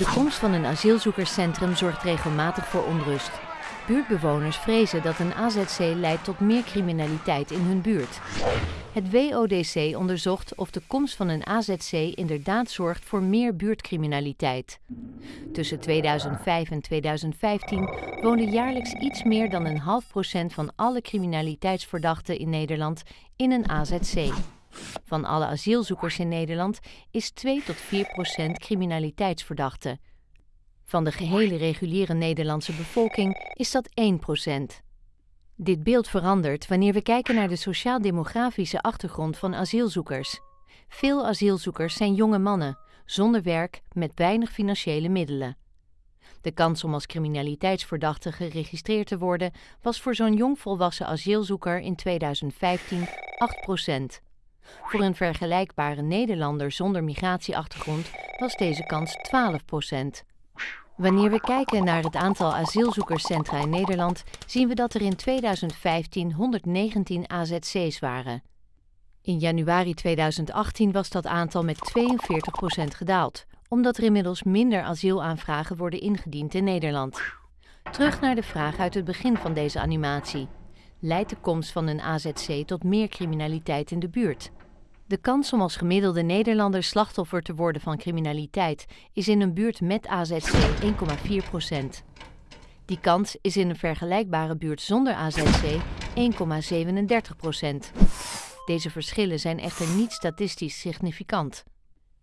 De komst van een asielzoekerscentrum zorgt regelmatig voor onrust. Buurtbewoners vrezen dat een AZC leidt tot meer criminaliteit in hun buurt. Het WODC onderzocht of de komst van een AZC inderdaad zorgt voor meer buurtcriminaliteit. Tussen 2005 en 2015 woonde jaarlijks iets meer dan een half procent van alle criminaliteitsverdachten in Nederland in een AZC. Van alle asielzoekers in Nederland is 2 tot 4 procent criminaliteitsverdachte. Van de gehele reguliere Nederlandse bevolking is dat 1 procent. Dit beeld verandert wanneer we kijken naar de sociaal-demografische achtergrond van asielzoekers. Veel asielzoekers zijn jonge mannen, zonder werk, met weinig financiële middelen. De kans om als criminaliteitsverdachte geregistreerd te worden was voor zo'n jongvolwassen asielzoeker in 2015 8 procent. Voor een vergelijkbare Nederlander zonder migratieachtergrond was deze kans 12 procent. Wanneer we kijken naar het aantal asielzoekerscentra in Nederland, zien we dat er in 2015 119 AZC's waren. In januari 2018 was dat aantal met 42 procent gedaald, omdat er inmiddels minder asielaanvragen worden ingediend in Nederland. Terug naar de vraag uit het begin van deze animatie. Leidt de komst van een AZC tot meer criminaliteit in de buurt? De kans om als gemiddelde Nederlander slachtoffer te worden van criminaliteit is in een buurt met AZC 1,4 procent. Die kans is in een vergelijkbare buurt zonder AZC 1,37 procent. Deze verschillen zijn echter niet statistisch significant.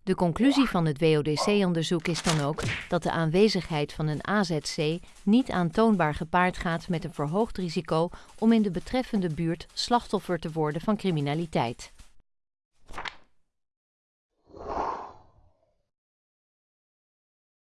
De conclusie van het WODC-onderzoek is dan ook dat de aanwezigheid van een AZC niet aantoonbaar gepaard gaat met een verhoogd risico om in de betreffende buurt slachtoffer te worden van criminaliteit.